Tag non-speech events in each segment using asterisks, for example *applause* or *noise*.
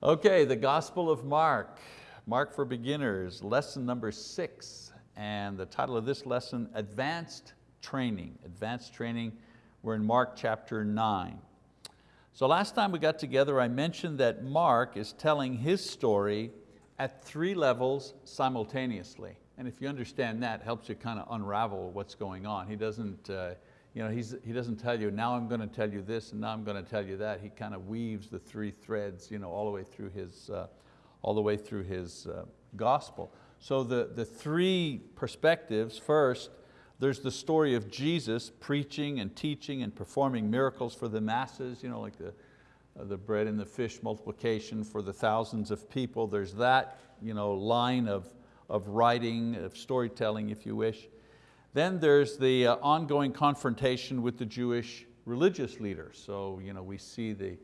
Okay, the Gospel of Mark, Mark for Beginners, lesson number six. And the title of this lesson, Advanced Training. Advanced Training, we're in Mark chapter nine. So last time we got together, I mentioned that Mark is telling his story at three levels simultaneously. And if you understand that, helps you kind of unravel what's going on. He doesn't, uh, you know, he's, he doesn't tell you, now I'm going to tell you this and now I'm going to tell you that. He kind of weaves the three threads you know, all the way through his, uh, all the way through his uh, gospel. So the, the three perspectives, first, there's the story of Jesus preaching and teaching and performing miracles for the masses, you know, like the, uh, the bread and the fish multiplication for the thousands of people. There's that you know, line of, of writing, of storytelling, if you wish. Then there's the uh, ongoing confrontation with the Jewish religious leaders. So you know, we see the,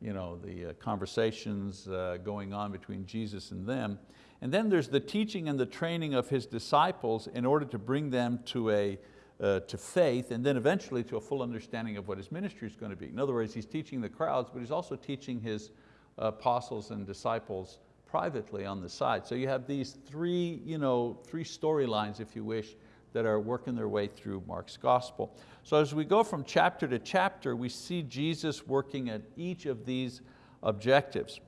you know, the uh, conversations uh, going on between Jesus and them. And then there's the teaching and the training of His disciples in order to bring them to, a, uh, to faith and then eventually to a full understanding of what His ministry is going to be. In other words, He's teaching the crowds, but He's also teaching His apostles and disciples privately on the side. So you have these three, you know, three storylines, if you wish, that are working their way through Mark's gospel. So as we go from chapter to chapter, we see Jesus working at each of these objectives.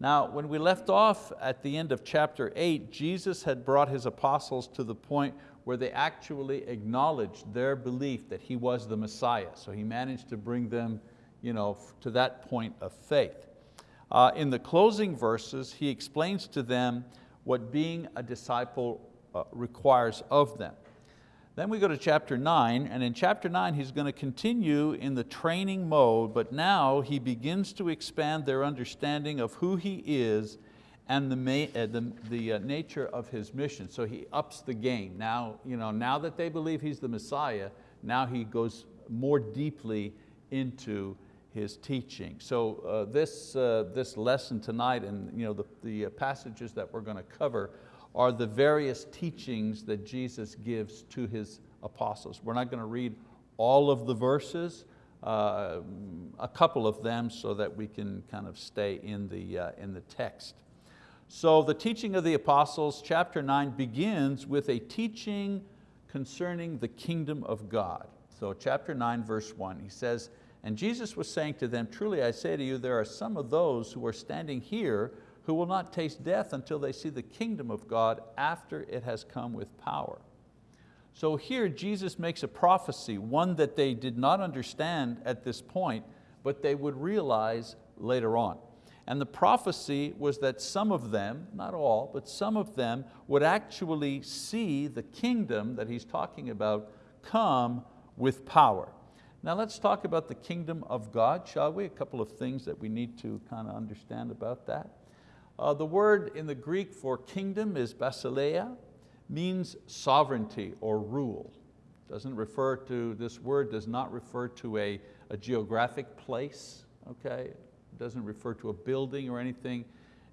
Now, when we left off at the end of chapter eight, Jesus had brought His apostles to the point where they actually acknowledged their belief that He was the Messiah. So He managed to bring them you know, to that point of faith. Uh, in the closing verses, He explains to them what being a disciple uh, requires of them. Then we go to chapter nine, and in chapter nine he's going to continue in the training mode, but now he begins to expand their understanding of who he is and the, uh, the, the uh, nature of his mission. So he ups the game. Now, you know, now that they believe he's the Messiah, now he goes more deeply into his teaching. So uh, this, uh, this lesson tonight and you know, the, the passages that we're going to cover are the various teachings that Jesus gives to His apostles. We're not going to read all of the verses, uh, a couple of them so that we can kind of stay in the, uh, in the text. So the teaching of the apostles, chapter nine, begins with a teaching concerning the kingdom of God. So chapter nine, verse one, he says, and Jesus was saying to them, truly I say to you, there are some of those who are standing here who will not taste death until they see the kingdom of God after it has come with power. So here Jesus makes a prophecy, one that they did not understand at this point, but they would realize later on. And the prophecy was that some of them, not all, but some of them would actually see the kingdom that he's talking about come with power. Now let's talk about the kingdom of God, shall we? A couple of things that we need to kind of understand about that. Uh, the word in the Greek for kingdom is basileia, means sovereignty or rule. Doesn't refer to, this word does not refer to a, a geographic place, okay? It doesn't refer to a building or anything.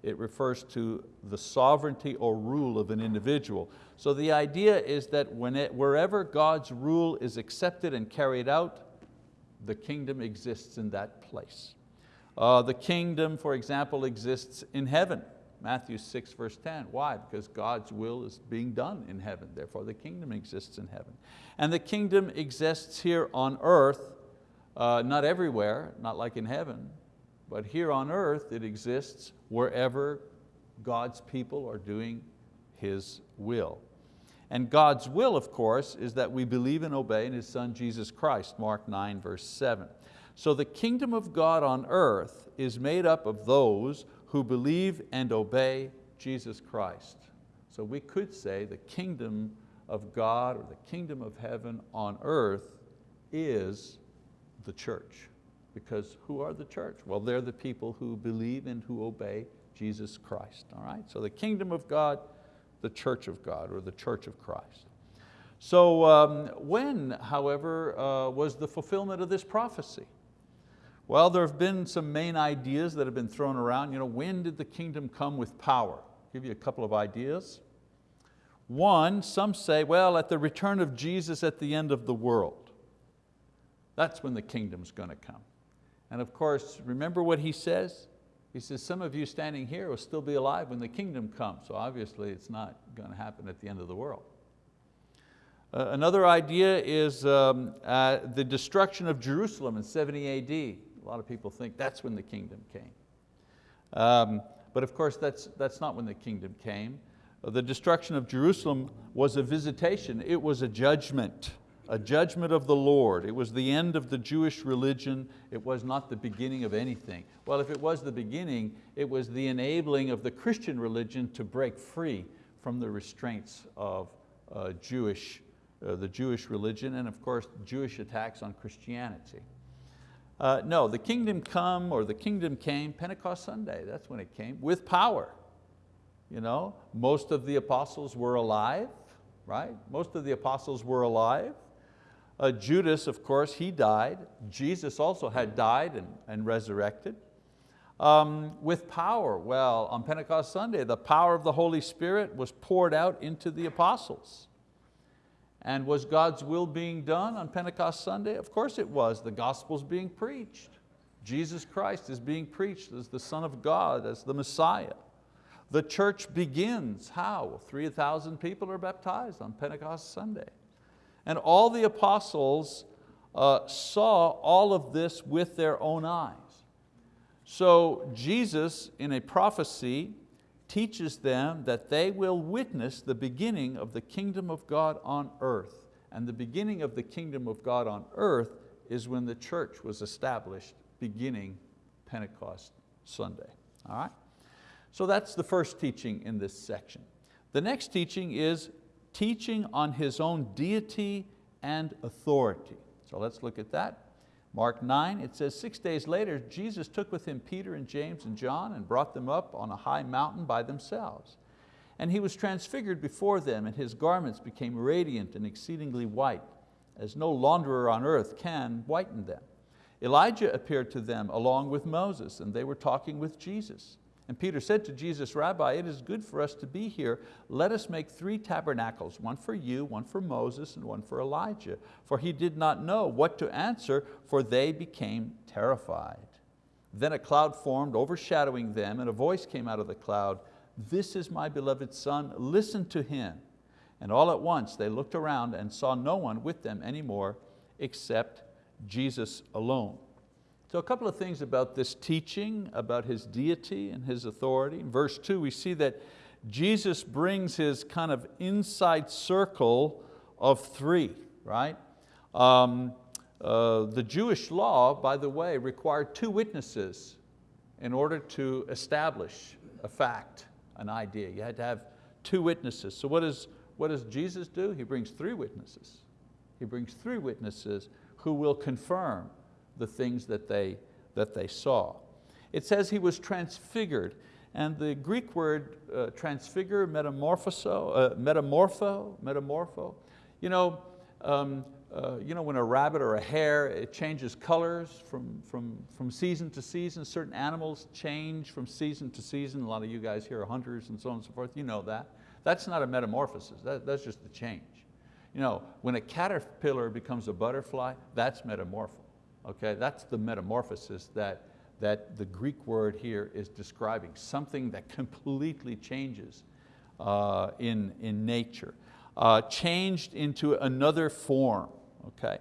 It refers to the sovereignty or rule of an individual. So the idea is that when it, wherever God's rule is accepted and carried out, the kingdom exists in that place. Uh, the kingdom, for example, exists in heaven. Matthew 6 verse 10, why? Because God's will is being done in heaven, therefore the kingdom exists in heaven. And the kingdom exists here on earth, uh, not everywhere, not like in heaven, but here on earth it exists wherever God's people are doing His will. And God's will, of course, is that we believe and obey in His Son, Jesus Christ, Mark 9, verse 7. So the kingdom of God on earth is made up of those who believe and obey Jesus Christ. So we could say the kingdom of God or the kingdom of heaven on earth is the church. Because who are the church? Well, they're the people who believe and who obey Jesus Christ. All right? So the kingdom of God, the church of God, or the church of Christ. So um, when, however, uh, was the fulfillment of this prophecy? Well, there have been some main ideas that have been thrown around. You know, when did the kingdom come with power? I'll give you a couple of ideas. One, some say, well, at the return of Jesus at the end of the world. That's when the kingdom's going to come. And of course, remember what he says? He says, some of you standing here will still be alive when the kingdom comes. So obviously it's not going to happen at the end of the world. Uh, another idea is um, uh, the destruction of Jerusalem in 70 AD. A lot of people think that's when the kingdom came. Um, but of course that's, that's not when the kingdom came. The destruction of Jerusalem was a visitation, it was a judgment a judgment of the Lord. It was the end of the Jewish religion. It was not the beginning of anything. Well, if it was the beginning, it was the enabling of the Christian religion to break free from the restraints of uh, Jewish, uh, the Jewish religion and of course Jewish attacks on Christianity. Uh, no, the kingdom come or the kingdom came Pentecost Sunday, that's when it came, with power. You know, most of the apostles were alive, right? Most of the apostles were alive. Uh, Judas, of course, he died. Jesus also had died and, and resurrected. Um, with power, well, on Pentecost Sunday, the power of the Holy Spirit was poured out into the apostles. And was God's will being done on Pentecost Sunday? Of course it was. The gospel's being preached. Jesus Christ is being preached as the Son of God, as the Messiah. The church begins, how? 3,000 people are baptized on Pentecost Sunday. And all the apostles uh, saw all of this with their own eyes. So Jesus, in a prophecy, teaches them that they will witness the beginning of the kingdom of God on earth. And the beginning of the kingdom of God on earth is when the church was established, beginning Pentecost Sunday. All right? So that's the first teaching in this section. The next teaching is teaching on His own deity and authority. So let's look at that. Mark 9, it says, six days later, Jesus took with him Peter and James and John and brought them up on a high mountain by themselves. And he was transfigured before them and his garments became radiant and exceedingly white, as no launderer on earth can whiten them. Elijah appeared to them along with Moses and they were talking with Jesus. And Peter said to Jesus, Rabbi, it is good for us to be here. Let us make three tabernacles, one for you, one for Moses, and one for Elijah. For he did not know what to answer, for they became terrified. Then a cloud formed, overshadowing them, and a voice came out of the cloud, this is my beloved son, listen to him. And all at once they looked around and saw no one with them anymore except Jesus alone. So a couple of things about this teaching, about His deity and His authority. In verse two, we see that Jesus brings His kind of inside circle of three, right? Um, uh, the Jewish law, by the way, required two witnesses in order to establish a fact, an idea. You had to have two witnesses. So what, is, what does Jesus do? He brings three witnesses. He brings three witnesses who will confirm the things that they, that they saw. It says he was transfigured, and the Greek word uh, transfigure, metamorphoso, uh, metamorpho, metamorpho, you know, um, uh, you know, when a rabbit or a hare, it changes colors from, from, from season to season. Certain animals change from season to season. A lot of you guys here are hunters and so on and so forth. You know that. That's not a metamorphosis, that, that's just a change. You know, when a caterpillar becomes a butterfly, that's metamorpho. Okay, that's the metamorphosis that, that the Greek word here is describing, something that *laughs* completely changes uh, in, in nature, uh, changed into another form. Okay?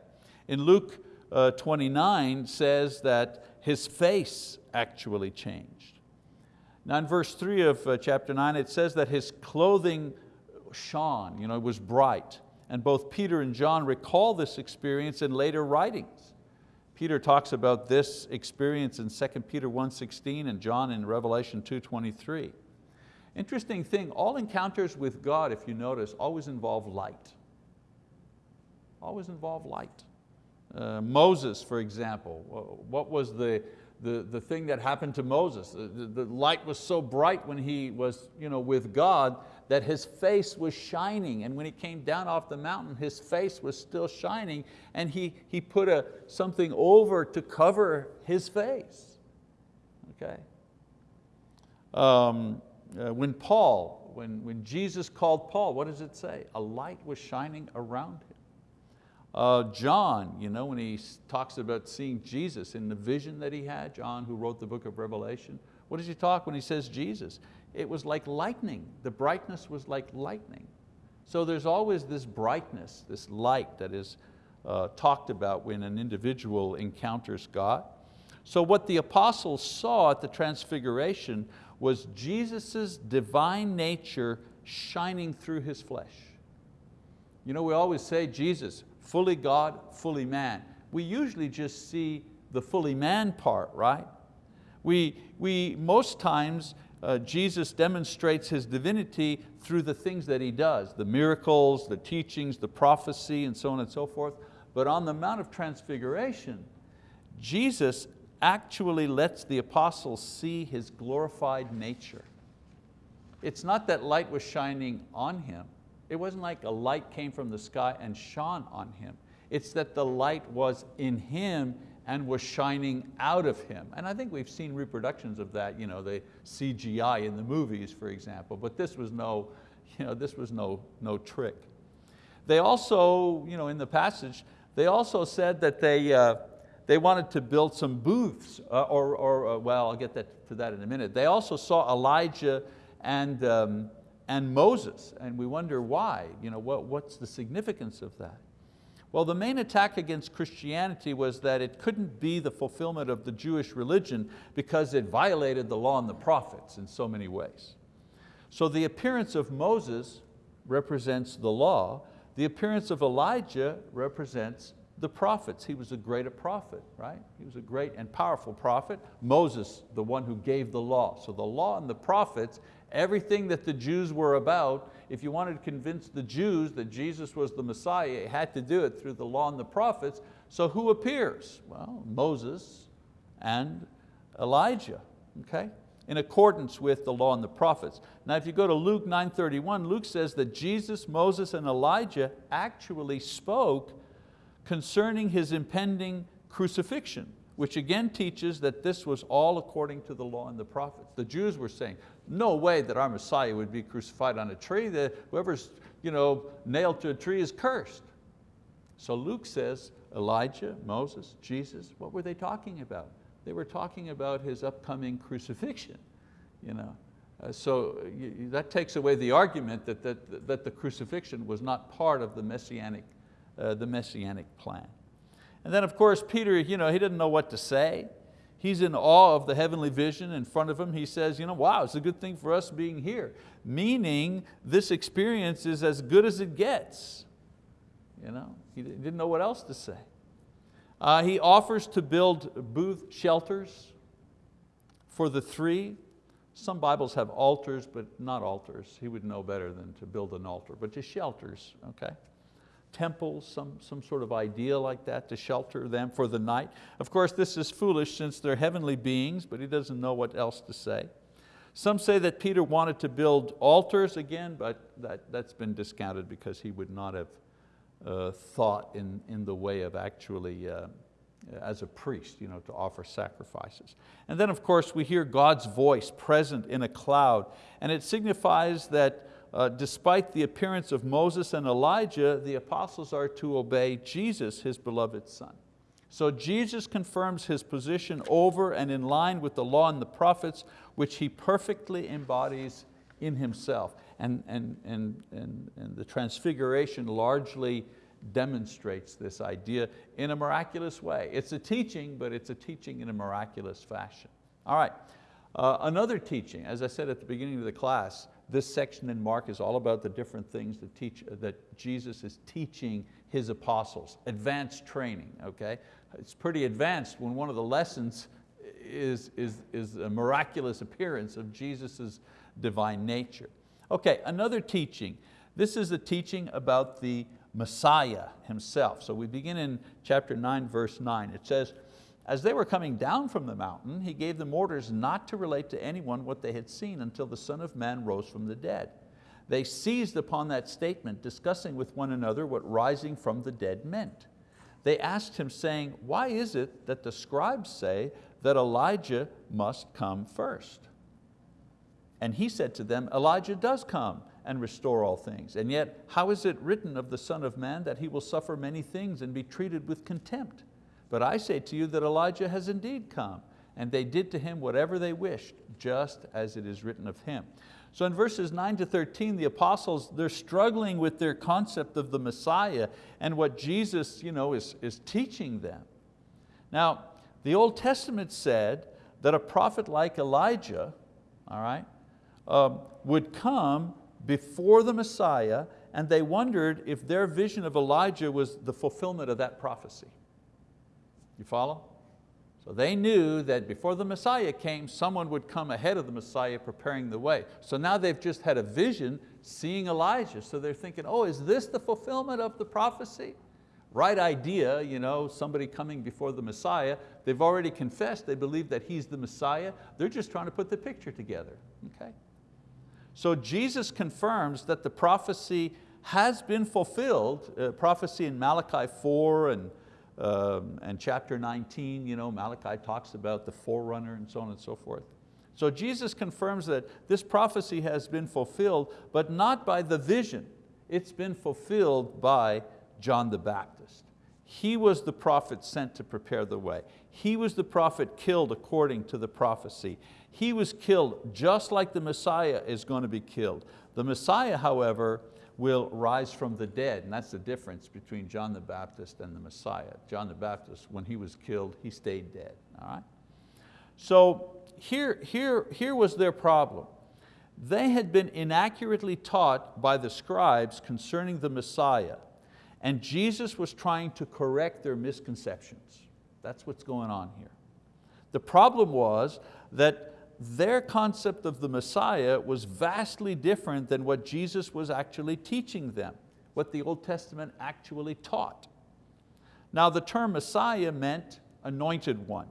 In Luke uh, 29 says that his face actually changed. Now in verse three of uh, chapter nine, it says that his clothing shone, you know, it was bright. And both Peter and John recall this experience in later writings. Peter talks about this experience in 2 Peter 1.16 and John in Revelation 2.23. Interesting thing, all encounters with God, if you notice, always involve light. Always involve light. Uh, Moses, for example, what was the, the, the thing that happened to Moses? The, the, the light was so bright when he was you know, with God that his face was shining and when he came down off the mountain his face was still shining and he, he put a, something over to cover his face. Okay. Um, uh, when Paul, when, when Jesus called Paul, what does it say? A light was shining around him. Uh, John, you know, when he talks about seeing Jesus in the vision that he had, John who wrote the book of Revelation, What does he talk when he says Jesus? It was like lightning. The brightness was like lightning. So there's always this brightness, this light that is uh, talked about when an individual encounters God. So what the apostles saw at the transfiguration was Jesus' divine nature shining through His flesh. You know, we always say Jesus, fully God, fully man. We usually just see the fully man part, right? We, we most times, uh, Jesus demonstrates His divinity through the things that He does, the miracles, the teachings, the prophecy, and so on and so forth. But on the Mount of Transfiguration, Jesus actually lets the apostles see His glorified nature. It's not that light was shining on Him. It wasn't like a light came from the sky and shone on Him. It's that the light was in Him and was shining out of Him. And I think we've seen reproductions of that, you know, the CGI in the movies, for example, but this was no, you know, this was no, no trick. They also, you know, in the passage, they also said that they, uh, they wanted to build some booths, uh, or, or uh, well, I'll get that, to that in a minute. They also saw Elijah and, um, and Moses, and we wonder why, you know, what, what's the significance of that? Well, the main attack against Christianity was that it couldn't be the fulfillment of the Jewish religion because it violated the law and the prophets in so many ways. So the appearance of Moses represents the law, the appearance of Elijah represents the prophets. He was a great prophet, right? He was a great and powerful prophet. Moses, the one who gave the law. So the law and the prophets, everything that the Jews were about, if you wanted to convince the Jews that Jesus was the Messiah, you had to do it through the law and the prophets. So who appears? Well, Moses and Elijah, okay? in accordance with the law and the prophets. Now if you go to Luke 9.31, Luke says that Jesus, Moses, and Elijah actually spoke concerning His impending crucifixion, which again teaches that this was all according to the law and the prophets. The Jews were saying, no way that our Messiah would be crucified on a tree, that whoever's you know, nailed to a tree is cursed. So Luke says, Elijah, Moses, Jesus, what were they talking about? They were talking about His upcoming crucifixion. You know? Uh, so you, that takes away the argument that, that, that the crucifixion was not part of the messianic uh, the messianic plan. And then of course Peter, you know, he didn't know what to say. He's in awe of the heavenly vision in front of him. He says, you know, wow, it's a good thing for us being here. Meaning this experience is as good as it gets. You know, he didn't know what else to say. Uh, he offers to build booth shelters for the three. Some Bibles have altars, but not altars. He would know better than to build an altar, but just shelters, okay? Temples, some, some sort of idea like that to shelter them for the night. Of course, this is foolish since they're heavenly beings, but he doesn't know what else to say. Some say that Peter wanted to build altars again, but that, that's been discounted because he would not have uh, thought in, in the way of actually, uh, as a priest, you know, to offer sacrifices. And then of course we hear God's voice present in a cloud, and it signifies that uh, despite the appearance of Moses and Elijah, the apostles are to obey Jesus, his beloved son. So Jesus confirms his position over and in line with the law and the prophets, which he perfectly embodies in himself. And, and, and, and, and the transfiguration largely demonstrates this idea in a miraculous way. It's a teaching, but it's a teaching in a miraculous fashion. All right, uh, another teaching, as I said at the beginning of the class, this section in Mark is all about the different things that, teach, that Jesus is teaching His apostles, advanced training, okay? It's pretty advanced when one of the lessons is, is, is a miraculous appearance of Jesus' divine nature. Okay, another teaching. This is a teaching about the Messiah himself. So we begin in chapter 9, verse 9. It says, as they were coming down from the mountain, he gave them orders not to relate to anyone what they had seen until the Son of Man rose from the dead. They seized upon that statement, discussing with one another what rising from the dead meant. They asked him saying, why is it that the scribes say that Elijah must come first? And he said to them, Elijah does come and restore all things. And yet, how is it written of the Son of Man that he will suffer many things and be treated with contempt? But I say to you that Elijah has indeed come, and they did to him whatever they wished, just as it is written of him. So in verses 9 to 13, the apostles, they're struggling with their concept of the Messiah and what Jesus you know, is, is teaching them. Now, the Old Testament said that a prophet like Elijah all right, um, would come before the Messiah and they wondered if their vision of Elijah was the fulfillment of that prophecy. You follow? So they knew that before the Messiah came, someone would come ahead of the Messiah preparing the way. So now they've just had a vision seeing Elijah. So they're thinking, oh, is this the fulfillment of the prophecy? Right idea, you know, somebody coming before the Messiah. They've already confessed, they believe that He's the Messiah. They're just trying to put the picture together, okay? So Jesus confirms that the prophecy has been fulfilled, uh, prophecy in Malachi 4 and, um, and chapter 19, you know, Malachi talks about the forerunner and so on and so forth. So Jesus confirms that this prophecy has been fulfilled, but not by the vision. It's been fulfilled by John the Baptist. He was the prophet sent to prepare the way. He was the prophet killed according to the prophecy. He was killed just like the Messiah is going to be killed. The Messiah, however, will rise from the dead, and that's the difference between John the Baptist and the Messiah. John the Baptist, when he was killed, he stayed dead, all right? So here, here, here was their problem. They had been inaccurately taught by the scribes concerning the Messiah, and Jesus was trying to correct their misconceptions. That's what's going on here. The problem was that their concept of the Messiah was vastly different than what Jesus was actually teaching them, what the Old Testament actually taught. Now the term Messiah meant anointed one.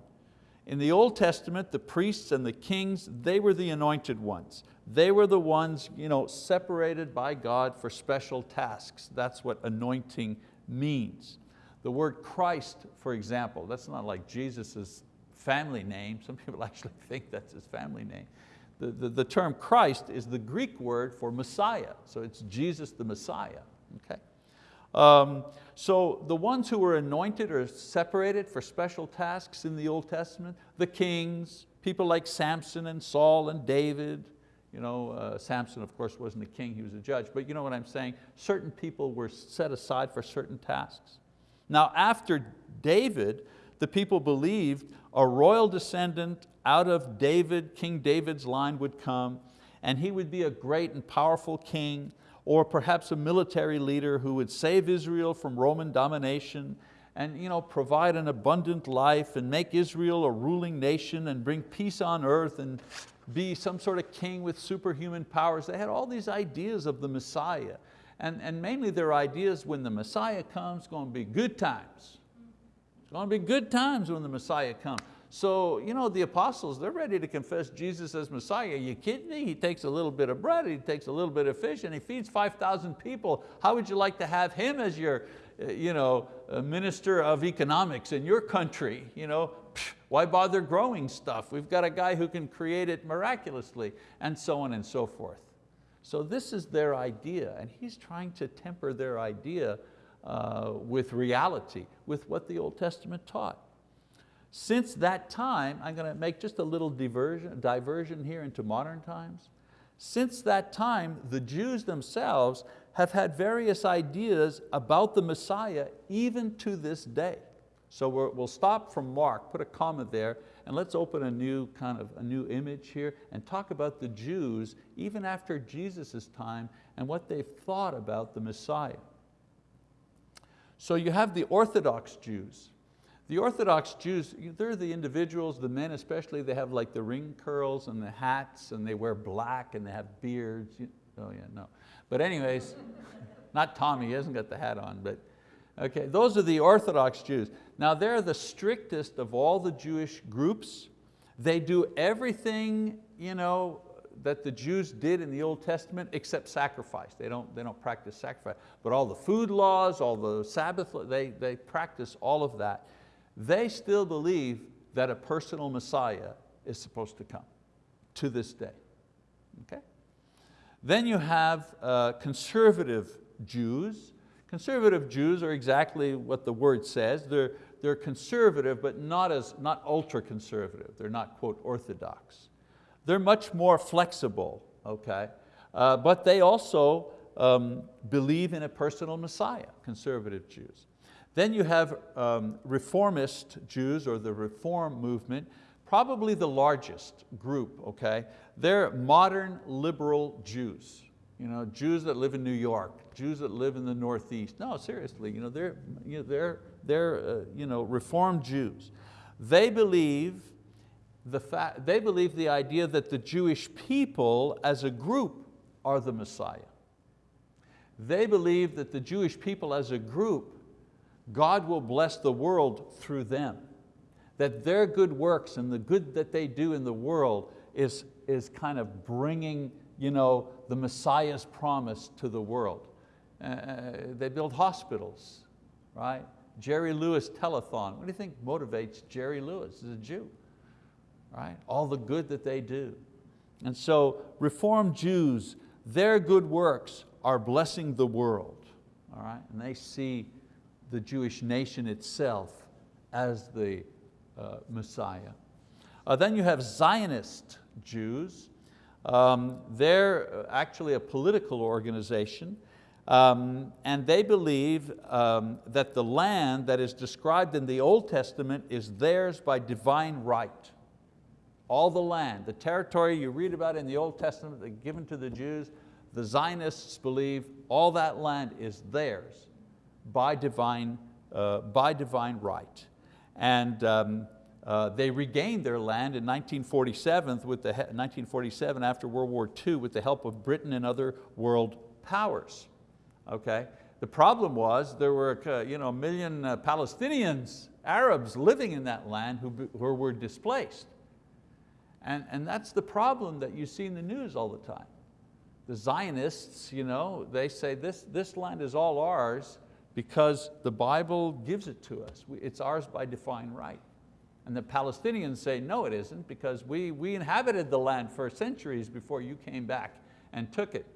In the Old Testament, the priests and the kings, they were the anointed ones. They were the ones you know, separated by God for special tasks. That's what anointing means. The word Christ, for example, that's not like Jesus' family name. Some people *laughs* actually think that's his family name. The, the, the, term Christ is the Greek word for Messiah, so it's Jesus the Messiah. Okay? Um, so the ones who were anointed or separated for special tasks in the Old Testament, the kings, people like Samson and Saul and David, you know, uh, Samson of course wasn't a king, he was a judge, but you know what I'm saying? Certain people were set aside for certain tasks. Now after David, the people believed a royal descendant out of David, King David's line would come and he would be a great and powerful king or perhaps a military leader who would save Israel from Roman domination and you know, provide an abundant life and make Israel a ruling nation and bring peace on earth and be some sort of king with superhuman powers. They had all these ideas of the Messiah. And, and mainly their ideas when the Messiah comes, going to be good times. To be good times when the Messiah comes. So you know, the apostles, they're ready to confess Jesus as Messiah. Are you kidding me? He takes a little bit of bread, he takes a little bit of fish, and he feeds 5,000 people. How would you like to have him as your uh, you know, minister of economics in your country? You know, why bother growing stuff? We've got a guy who can create it miraculously, and so on and so forth. So this is their idea, and he's trying to temper their idea uh, with reality, with what the Old Testament taught. Since that time, I'm going to make just a little diversion, diversion here into modern times. Since that time, the Jews themselves have had various ideas about the Messiah even to this day. So we will stop from Mark, put a comma there, and let's open a new kind of a new image here and talk about the Jews even after Jesus' time and what they've thought about the Messiah. So you have the Orthodox Jews. The Orthodox Jews, they're the individuals, the men especially, they have like the ring curls and the hats and they wear black and they have beards. Oh yeah, no. But anyways, *laughs* not Tommy, he hasn't got the hat on, but okay, those are the Orthodox Jews. Now they're the strictest of all the Jewish groups. They do everything you know, that the Jews did in the Old Testament except sacrifice. They don't, they don't practice sacrifice. But all the food laws, all the Sabbath, they, they practice all of that. They still believe that a personal Messiah is supposed to come to this day. Okay? Then you have uh, conservative Jews. Conservative Jews are exactly what the word says. They're, they're conservative, but not, as, not ultra conservative. They're not, quote, orthodox. They're much more flexible, okay? Uh, but they also um, believe in a personal Messiah, conservative Jews. Then you have um, reformist Jews or the reform movement, probably the largest group, okay? They're modern liberal Jews. You know, Jews that live in New York, Jews that live in the Northeast. No, seriously, you know, they're, you know, they're, they're uh, you know, reformed Jews. They believe, the fact, they believe the idea that the Jewish people as a group are the Messiah. They believe that the Jewish people as a group, God will bless the world through them. That their good works and the good that they do in the world is, is kind of bringing you know, the Messiah's promise to the world. Uh, they build hospitals, right? Jerry Lewis telethon. What do you think motivates Jerry Lewis as a Jew? Right? All the good that they do. And so Reformed Jews, their good works are blessing the world. All right? And they see the Jewish nation itself as the uh, Messiah. Uh, then you have Zionist Jews. Um, they're actually a political organization um, and they believe um, that the land that is described in the Old Testament is theirs by divine right. All the land, the territory you read about in the Old Testament given to the Jews, the Zionists believe all that land is theirs by divine, uh, by divine right. And um, uh, they regained their land in 1947, with the, 1947 after World War II with the help of Britain and other world powers. Okay? The problem was there were uh, you know, a million uh, Palestinians, Arabs living in that land who, who were displaced. And, and that's the problem that you see in the news all the time. The Zionists, you know, they say this, this land is all ours because the Bible gives it to us. It's ours by divine right. And the Palestinians say, no it isn't because we, we inhabited the land for centuries before you came back and took it.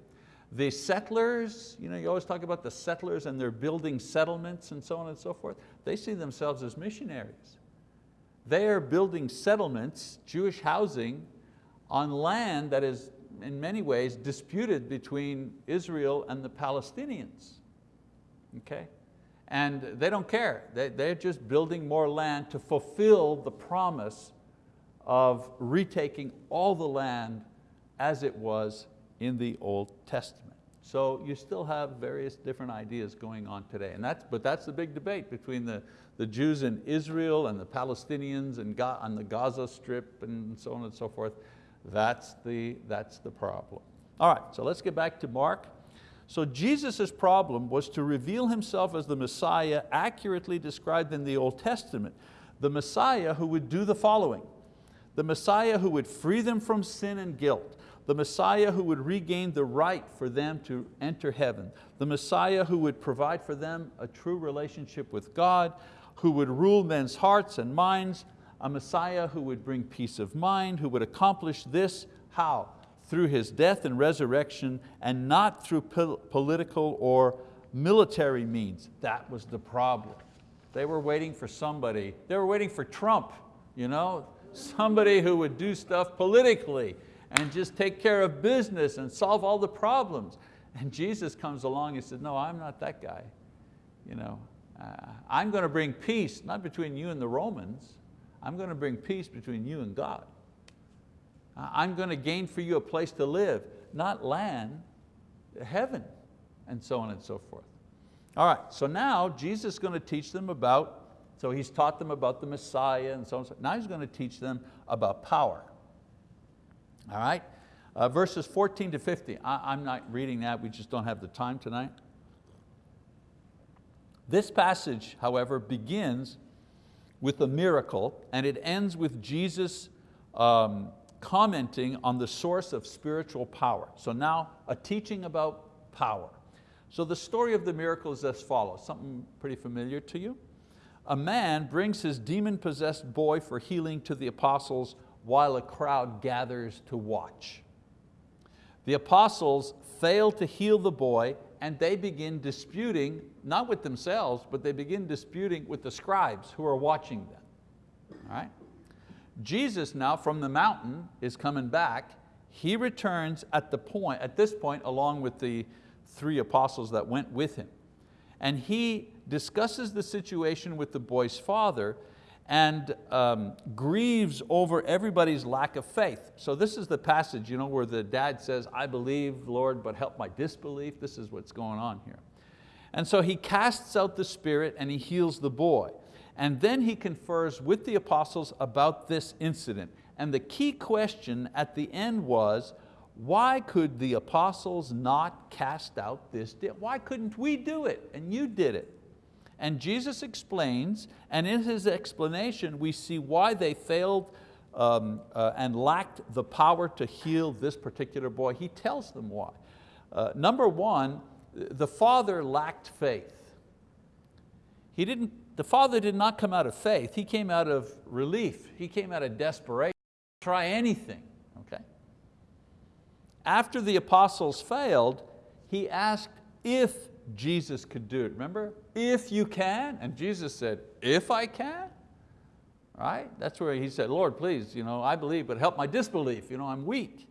The settlers, you, know, you always talk about the settlers and they're building settlements and so on and so forth. They see themselves as missionaries. They are building settlements, Jewish housing, on land that is in many ways disputed between Israel and the Palestinians. Okay? And they don't care. They, they're just building more land to fulfill the promise of retaking all the land as it was in the Old Testament. So you still have various different ideas going on today. And that's, but that's the big debate between the, the Jews in Israel and the Palestinians and on the Gaza Strip and so on and so forth. That's the, that's the problem. All right, so let's get back to Mark. So Jesus' problem was to reveal Himself as the Messiah accurately described in the Old Testament. The Messiah who would do the following. The Messiah who would free them from sin and guilt the Messiah who would regain the right for them to enter heaven, the Messiah who would provide for them a true relationship with God, who would rule men's hearts and minds, a Messiah who would bring peace of mind, who would accomplish this, how? Through His death and resurrection and not through political or military means. That was the problem. They were waiting for somebody, they were waiting for Trump, you know? somebody who would do stuff politically and just take care of business and solve all the problems. And Jesus comes along and says, no, I'm not that guy. You know, uh, I'm going to bring peace, not between you and the Romans, I'm going to bring peace between you and God. I'm going to gain for you a place to live, not land, heaven, and so on and so forth. All right, so now Jesus is going to teach them about, so he's taught them about the Messiah and so on. Now he's going to teach them about power. All right, uh, verses 14 to 50. I, I'm not reading that, we just don't have the time tonight. This passage, however, begins with a miracle and it ends with Jesus um, commenting on the source of spiritual power. So now a teaching about power. So the story of the miracle is as follows, something pretty familiar to you. A man brings his demon-possessed boy for healing to the apostles while a crowd gathers to watch. The apostles fail to heal the boy and they begin disputing, not with themselves, but they begin disputing with the scribes who are watching them. All right? Jesus now from the mountain is coming back. He returns at the point, at this point, along with the three apostles that went with him. And he discusses the situation with the boy's father and um, grieves over everybody's lack of faith. So this is the passage you know, where the dad says, I believe, Lord, but help my disbelief. This is what's going on here. And so he casts out the spirit and he heals the boy. And then he confers with the apostles about this incident. And the key question at the end was, why could the apostles not cast out this? Why couldn't we do it and you did it? And Jesus explains, and in his explanation we see why they failed um, uh, and lacked the power to heal this particular boy. He tells them why. Uh, number one, the father lacked faith. He didn't, the father did not come out of faith, he came out of relief, he came out of desperation, try anything, okay? After the apostles failed, he asked if Jesus could do it. Remember, if you can, and Jesus said, if I can, right? That's where he said, Lord, please, you know, I believe, but help my disbelief, you know, I'm weak.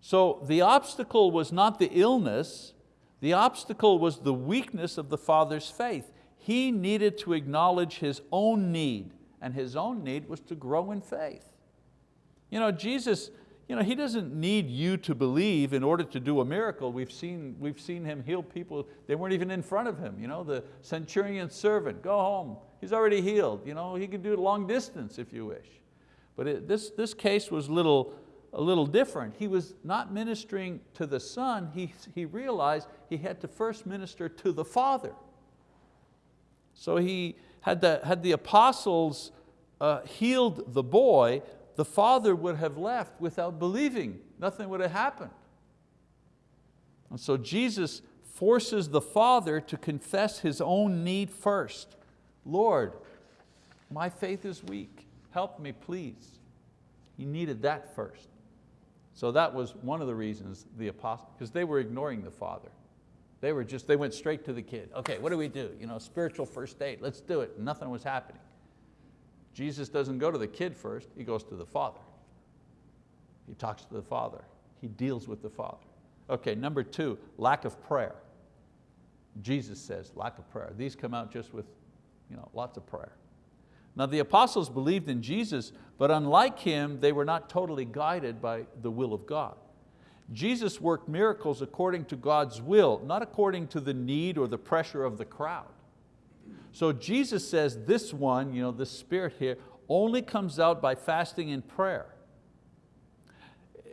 So the obstacle was not the illness, the obstacle was the weakness of the father's faith. He needed to acknowledge his own need, and his own need was to grow in faith. You know, Jesus, you know, He doesn't need you to believe in order to do a miracle. We've seen, we've seen Him heal people, they weren't even in front of Him. You know, the centurion servant, go home, he's already healed. You know, he can do it long distance if you wish. But it, this, this case was little, a little different. He was not ministering to the son, he, he realized he had to first minister to the Father. So he had the, had the apostles uh, healed the boy, the father would have left without believing. Nothing would have happened. And so Jesus forces the father to confess his own need first. Lord, my faith is weak. Help me, please. He needed that first. So that was one of the reasons the apostles, because they were ignoring the father. They were just, they went straight to the kid. Okay, what do we do? You know, spiritual first aid, let's do it. Nothing was happening. Jesus doesn't go to the kid first, He goes to the Father. He talks to the Father. He deals with the Father. Okay, number two, lack of prayer. Jesus says lack of prayer. These come out just with you know, lots of prayer. Now the apostles believed in Jesus, but unlike Him, they were not totally guided by the will of God. Jesus worked miracles according to God's will, not according to the need or the pressure of the crowd. So Jesus says this one, you know, this spirit here, only comes out by fasting and prayer.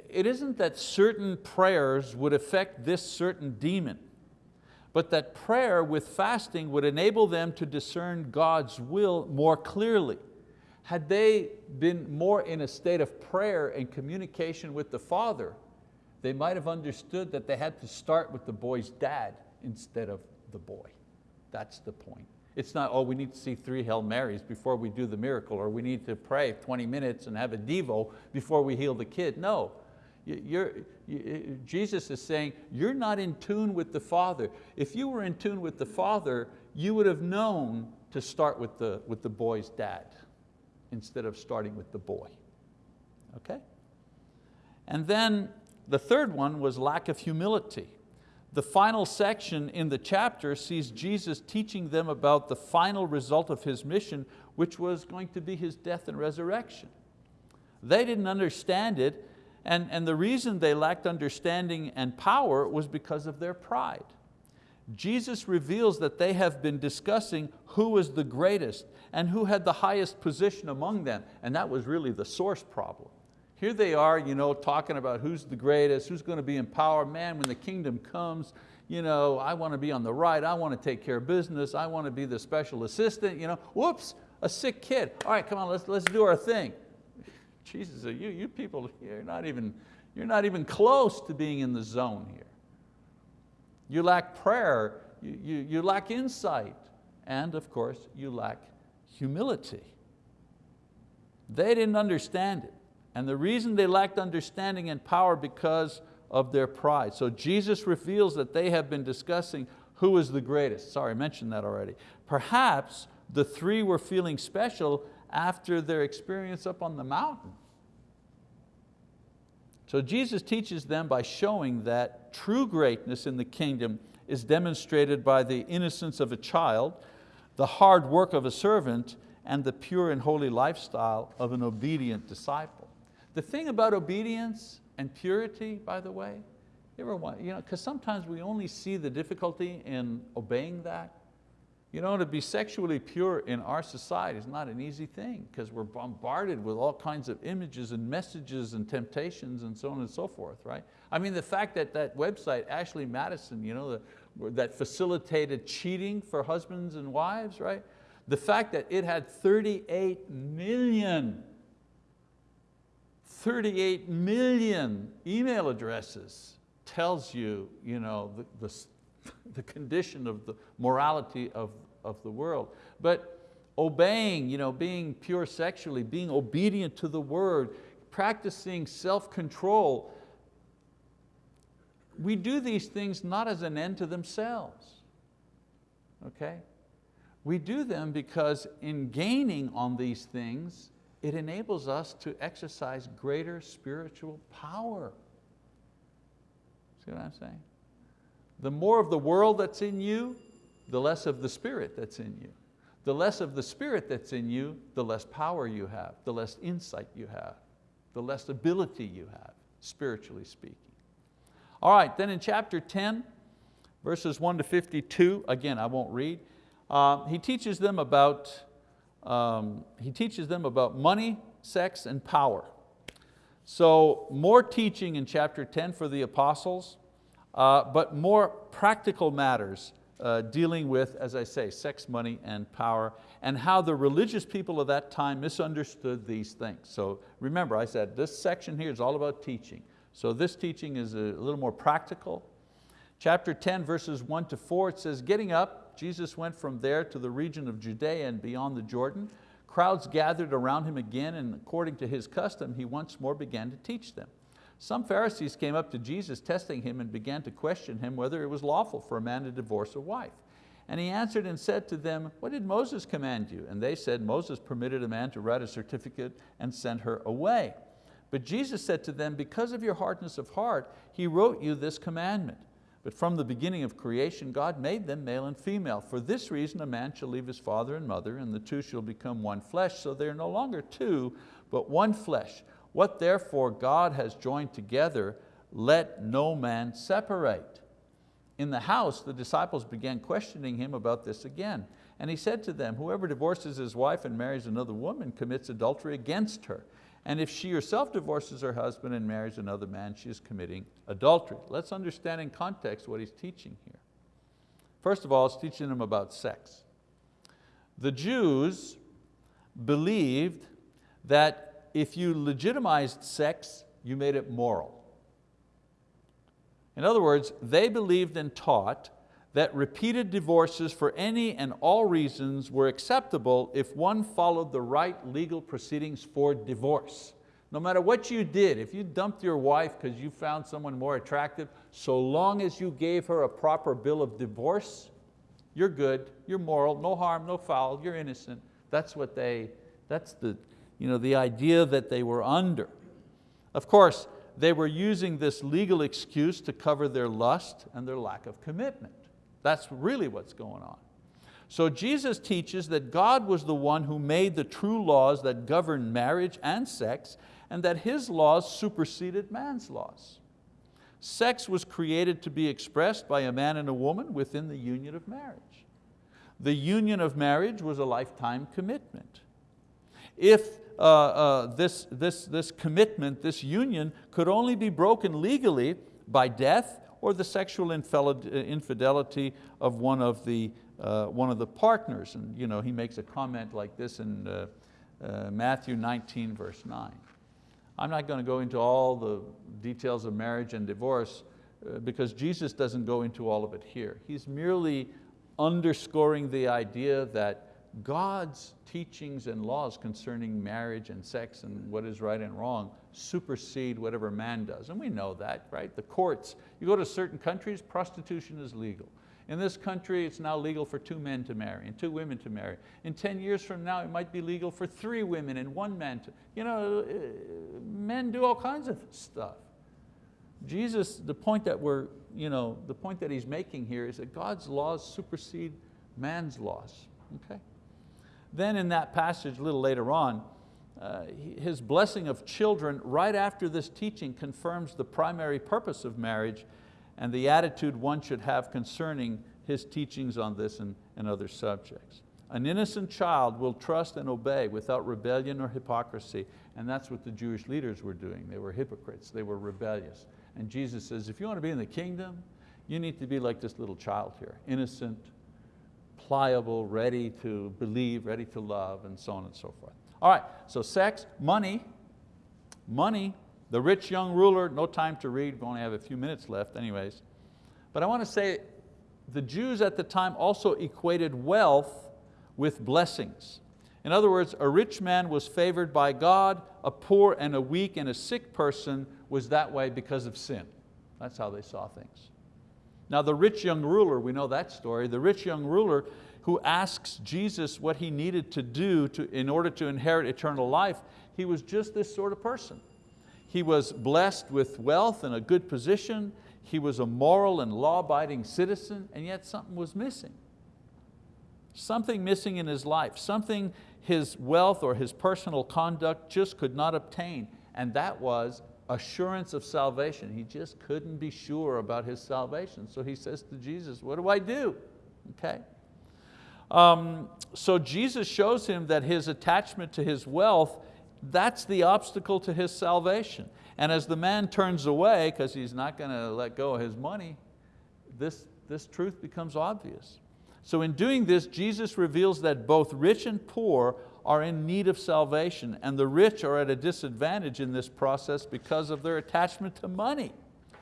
It isn't that certain prayers would affect this certain demon, but that prayer with fasting would enable them to discern God's will more clearly. Had they been more in a state of prayer and communication with the Father, they might have understood that they had to start with the boy's dad instead of the boy. That's the point. It's not, oh, we need to see three Hail Marys before we do the miracle, or we need to pray 20 minutes and have a Devo before we heal the kid. No, you're, you, Jesus is saying, you're not in tune with the Father. If you were in tune with the Father, you would have known to start with the, with the boy's dad instead of starting with the boy, okay? And then the third one was lack of humility. The final section in the chapter sees Jesus teaching them about the final result of His mission, which was going to be His death and resurrection. They didn't understand it, and, and the reason they lacked understanding and power was because of their pride. Jesus reveals that they have been discussing who was the greatest and who had the highest position among them, and that was really the source problem. Here they are you know, talking about who's the greatest, who's going to be in power. Man, when the kingdom comes, you know, I want to be on the right, I want to take care of business, I want to be the special assistant. You know, whoops, a sick kid. All right, come on, let's, let's do our thing. Jesus, you, you people, you're not, even, you're not even close to being in the zone here. You lack prayer, you, you, you lack insight, and of course, you lack humility. They didn't understand it. And the reason they lacked understanding and power because of their pride. So Jesus reveals that they have been discussing who is the greatest. Sorry, I mentioned that already. Perhaps the three were feeling special after their experience up on the mountain. So Jesus teaches them by showing that true greatness in the kingdom is demonstrated by the innocence of a child, the hard work of a servant, and the pure and holy lifestyle of an obedient disciple. The thing about obedience and purity, by the way, you you know, because sometimes we only see the difficulty in obeying that. You know, to be sexually pure in our society is not an easy thing because we're bombarded with all kinds of images and messages and temptations and so on and so forth, right? I mean, the fact that that website, Ashley Madison, you know, the, that facilitated cheating for husbands and wives, right? The fact that it had 38 million, 38 million email addresses tells you, you know, the, the *laughs* the condition of the morality of, of the world. But obeying, you know, being pure sexually, being obedient to the word, practicing self-control, we do these things not as an end to themselves, okay? We do them because in gaining on these things, it enables us to exercise greater spiritual power. See what I'm saying? The more of the world that's in you, the less of the spirit that's in you. The less of the spirit that's in you, the less power you have, the less insight you have, the less ability you have, spiritually speaking. All right, then in chapter 10, verses 1 to 52, again, I won't read, uh, he teaches them about um, he teaches them about money, sex, and power. So more teaching in chapter 10 for the apostles, uh, but more practical matters uh, dealing with, as I say, sex, money, and power, and how the religious people of that time misunderstood these things. So remember, I said this section here is all about teaching. So this teaching is a little more practical. Chapter 10, verses one to four, it says, getting up, Jesus went from there to the region of Judea and beyond the Jordan. Crowds gathered around him again, and according to his custom, he once more began to teach them. Some Pharisees came up to Jesus testing him and began to question him whether it was lawful for a man to divorce a wife. And he answered and said to them, what did Moses command you? And they said, Moses permitted a man to write a certificate and send her away. But Jesus said to them, because of your hardness of heart, he wrote you this commandment. But from the beginning of creation, God made them male and female. For this reason, a man shall leave his father and mother, and the two shall become one flesh. So they're no longer two, but one flesh. What therefore God has joined together, let no man separate. In the house, the disciples began questioning him about this again. And he said to them, whoever divorces his wife and marries another woman commits adultery against her. And if she herself divorces her husband and marries another man, she is committing adultery. Let's understand in context what he's teaching here. First of all, he's teaching them about sex. The Jews believed that if you legitimized sex, you made it moral. In other words, they believed and taught that repeated divorces for any and all reasons were acceptable if one followed the right legal proceedings for divorce. No matter what you did, if you dumped your wife because you found someone more attractive, so long as you gave her a proper bill of divorce, you're good, you're moral, no harm, no foul, you're innocent. That's what they, that's the, you know, the idea that they were under. Of course, they were using this legal excuse to cover their lust and their lack of commitment. That's really what's going on. So Jesus teaches that God was the one who made the true laws that govern marriage and sex and that His laws superseded man's laws. Sex was created to be expressed by a man and a woman within the union of marriage. The union of marriage was a lifetime commitment. If uh, uh, this, this, this commitment, this union could only be broken legally by death or the sexual infidelity of one of the, uh, one of the partners. And you know, he makes a comment like this in uh, uh, Matthew 19, verse 9. I'm not going to go into all the details of marriage and divorce uh, because Jesus doesn't go into all of it here. He's merely underscoring the idea that God's teachings and laws concerning marriage and sex and what is right and wrong supersede whatever man does. And we know that, right? The courts, you go to certain countries, prostitution is legal. In this country, it's now legal for two men to marry and two women to marry. In 10 years from now, it might be legal for three women and one man to, you know, uh, men do all kinds of stuff. Jesus, the point that we're, you know, the point that he's making here is that God's laws supersede man's laws, okay? Then in that passage a little later on, uh, his blessing of children right after this teaching confirms the primary purpose of marriage and the attitude one should have concerning his teachings on this and, and other subjects. An innocent child will trust and obey without rebellion or hypocrisy, and that's what the Jewish leaders were doing. They were hypocrites, they were rebellious. And Jesus says, if you want to be in the kingdom, you need to be like this little child here, innocent, pliable, ready to believe, ready to love, and so on and so forth. All right, so sex, money, money, the rich young ruler, no time to read, we only have a few minutes left anyways. But I want to say, the Jews at the time also equated wealth with blessings. In other words, a rich man was favored by God, a poor and a weak and a sick person was that way because of sin. That's how they saw things. Now the rich young ruler, we know that story, the rich young ruler who asks Jesus what he needed to do to, in order to inherit eternal life, he was just this sort of person. He was blessed with wealth and a good position, he was a moral and law-abiding citizen, and yet something was missing. Something missing in his life, something his wealth or his personal conduct just could not obtain, and that was assurance of salvation. He just couldn't be sure about his salvation. So he says to Jesus, what do I do? Okay. Um, so Jesus shows him that his attachment to his wealth, that's the obstacle to his salvation. And as the man turns away, because he's not going to let go of his money, this, this truth becomes obvious. So in doing this, Jesus reveals that both rich and poor are in need of salvation and the rich are at a disadvantage in this process because of their attachment to money.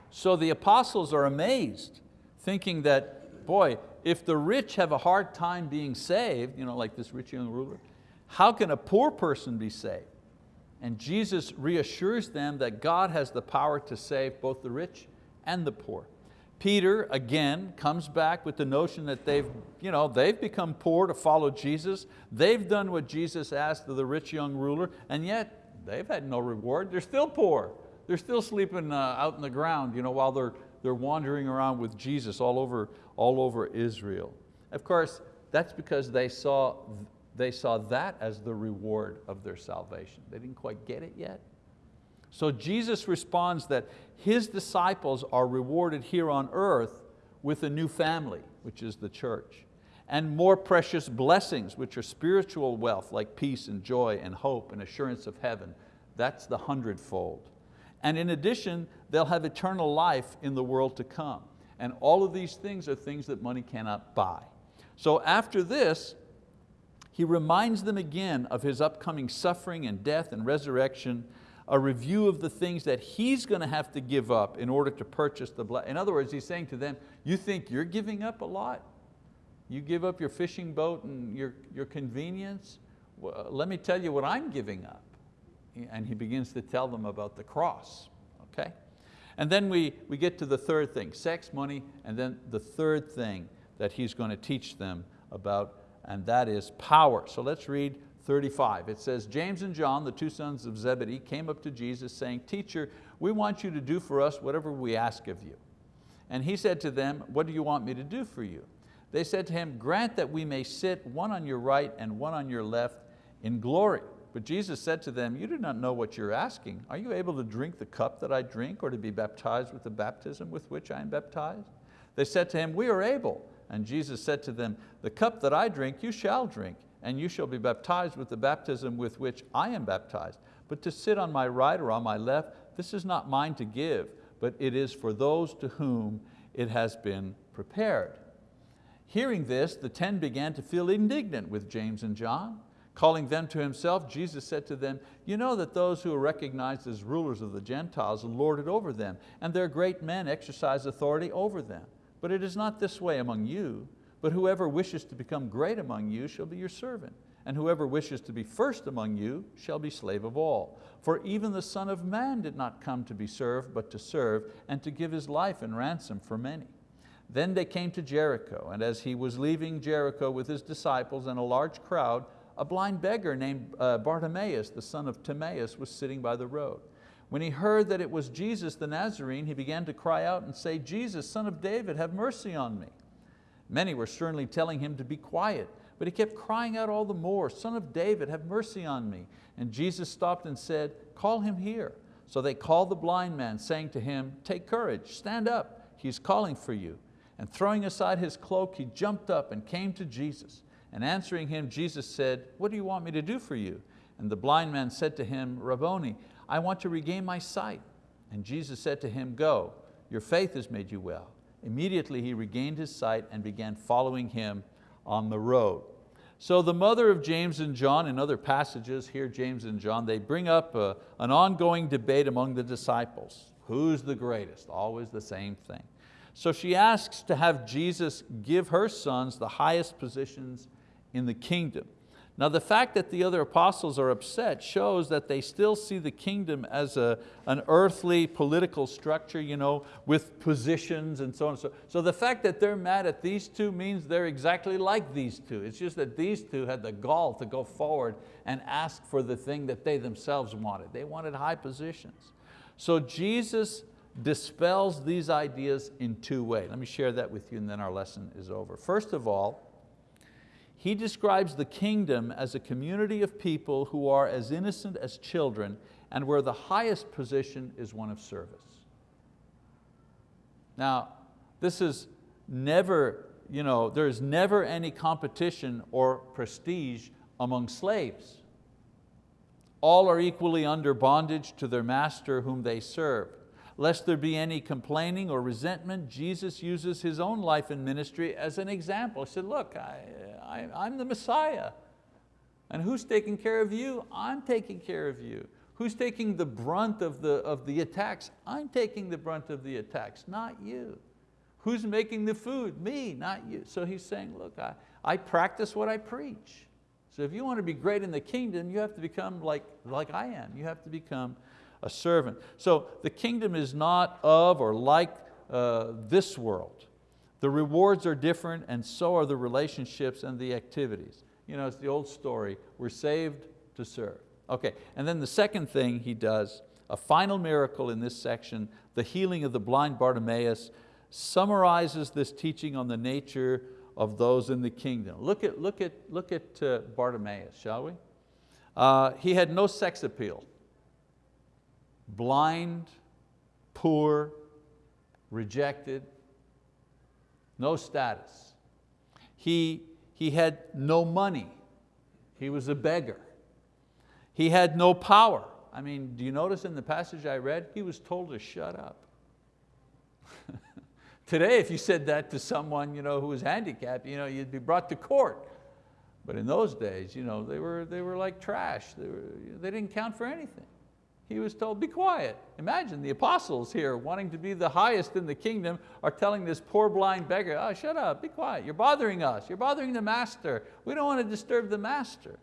So the apostles are amazed, thinking that, boy, if the rich have a hard time being saved, you know, like this rich young ruler, how can a poor person be saved? And Jesus reassures them that God has the power to save both the rich and the poor. Peter, again, comes back with the notion that they've, you know, they've become poor to follow Jesus. They've done what Jesus asked of the rich young ruler, and yet they've had no reward. They're still poor. They're still sleeping uh, out in the ground you know, while they're, they're wandering around with Jesus all over, all over Israel. Of course, that's because they saw, they saw that as the reward of their salvation. They didn't quite get it yet. So Jesus responds that his disciples are rewarded here on earth with a new family, which is the church, and more precious blessings, which are spiritual wealth like peace and joy and hope and assurance of heaven. That's the hundredfold. And in addition, they'll have eternal life in the world to come. And all of these things are things that money cannot buy. So after this, he reminds them again of His upcoming suffering and death and resurrection a review of the things that he's going to have to give up in order to purchase the blood. In other words, he's saying to them, you think you're giving up a lot? You give up your fishing boat and your, your convenience? Well, let me tell you what I'm giving up. And he begins to tell them about the cross, okay? And then we, we get to the third thing, sex, money, and then the third thing that he's going to teach them about, and that is power. So let's read 35. It says, James and John, the two sons of Zebedee, came up to Jesus saying, Teacher, we want you to do for us whatever we ask of you. And he said to them, what do you want me to do for you? They said to him, grant that we may sit one on your right and one on your left in glory. But Jesus said to them, you do not know what you're asking. Are you able to drink the cup that I drink or to be baptized with the baptism with which I am baptized? They said to him, we are able. And Jesus said to them, the cup that I drink you shall drink and you shall be baptized with the baptism with which I am baptized. But to sit on my right or on my left, this is not mine to give, but it is for those to whom it has been prepared. Hearing this, the ten began to feel indignant with James and John. Calling them to himself, Jesus said to them, you know that those who are recognized as rulers of the Gentiles lord it over them, and their great men exercise authority over them. But it is not this way among you. But whoever wishes to become great among you shall be your servant, and whoever wishes to be first among you shall be slave of all. For even the Son of Man did not come to be served, but to serve, and to give His life in ransom for many. Then they came to Jericho, and as he was leaving Jericho with his disciples and a large crowd, a blind beggar named uh, Bartimaeus, the son of Timaeus, was sitting by the road. When he heard that it was Jesus the Nazarene, he began to cry out and say, Jesus, son of David, have mercy on me. Many were sternly telling him to be quiet, but he kept crying out all the more, Son of David, have mercy on me. And Jesus stopped and said, call him here. So they called the blind man, saying to him, take courage, stand up, he's calling for you. And throwing aside his cloak, he jumped up and came to Jesus. And answering him, Jesus said, what do you want me to do for you? And the blind man said to him, Rabboni, I want to regain my sight. And Jesus said to him, go, your faith has made you well. Immediately he regained his sight and began following him on the road. So the mother of James and John in other passages, here James and John, they bring up a, an ongoing debate among the disciples. Who's the greatest? Always the same thing. So she asks to have Jesus give her sons the highest positions in the kingdom. Now the fact that the other apostles are upset shows that they still see the kingdom as a, an earthly political structure you know, with positions and so on. and So, so the fact that they're mad at these two means they're exactly like these two. It's just that these two had the gall to go forward and ask for the thing that they themselves wanted. They wanted high positions. So Jesus dispels these ideas in two ways. Let me share that with you and then our lesson is over. First of all, he describes the kingdom as a community of people who are as innocent as children and where the highest position is one of service. Now, this is never, you know, there is never any competition or prestige among slaves. All are equally under bondage to their master whom they serve. Lest there be any complaining or resentment, Jesus uses His own life and ministry as an example. He said, look, I, I, I'm the Messiah. And who's taking care of you? I'm taking care of you. Who's taking the brunt of the, of the attacks? I'm taking the brunt of the attacks, not you. Who's making the food? Me, not you. So he's saying, look, I, I practice what I preach. So if you want to be great in the kingdom, you have to become like, like I am. You have to become a servant. So the kingdom is not of or like uh, this world. The rewards are different and so are the relationships and the activities. You know, it's the old story, we're saved to serve. Okay, and then the second thing he does, a final miracle in this section, the healing of the blind Bartimaeus, summarizes this teaching on the nature of those in the kingdom. Look at, look at, look at uh, Bartimaeus, shall we? Uh, he had no sex appeal blind, poor, rejected, no status. He, he had no money. He was a beggar. He had no power. I mean, do you notice in the passage I read, he was told to shut up. *laughs* Today, if you said that to someone you know, who was handicapped, you know, you'd be brought to court. But in those days, you know, they, were, they were like trash. They, were, they didn't count for anything he was told, be quiet. Imagine the apostles here wanting to be the highest in the kingdom are telling this poor blind beggar, oh, shut up, be quiet, you're bothering us, you're bothering the master. We don't want to disturb the master.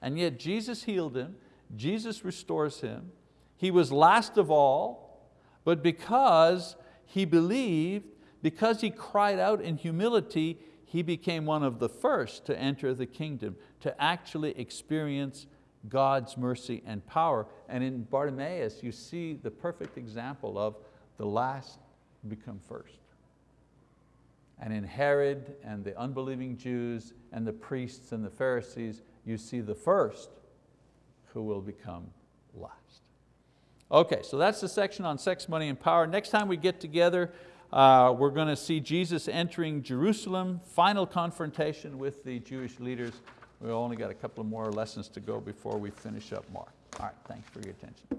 And yet Jesus healed him, Jesus restores him. He was last of all, but because he believed, because he cried out in humility, he became one of the first to enter the kingdom, to actually experience God's mercy and power. And in Bartimaeus, you see the perfect example of the last become first. And in Herod and the unbelieving Jews and the priests and the Pharisees, you see the first who will become last. Okay, so that's the section on sex, money, and power. Next time we get together, uh, we're going to see Jesus entering Jerusalem, final confrontation with the Jewish leaders. We've only got a couple more lessons to go before we finish up Mark. All right, thanks for your attention.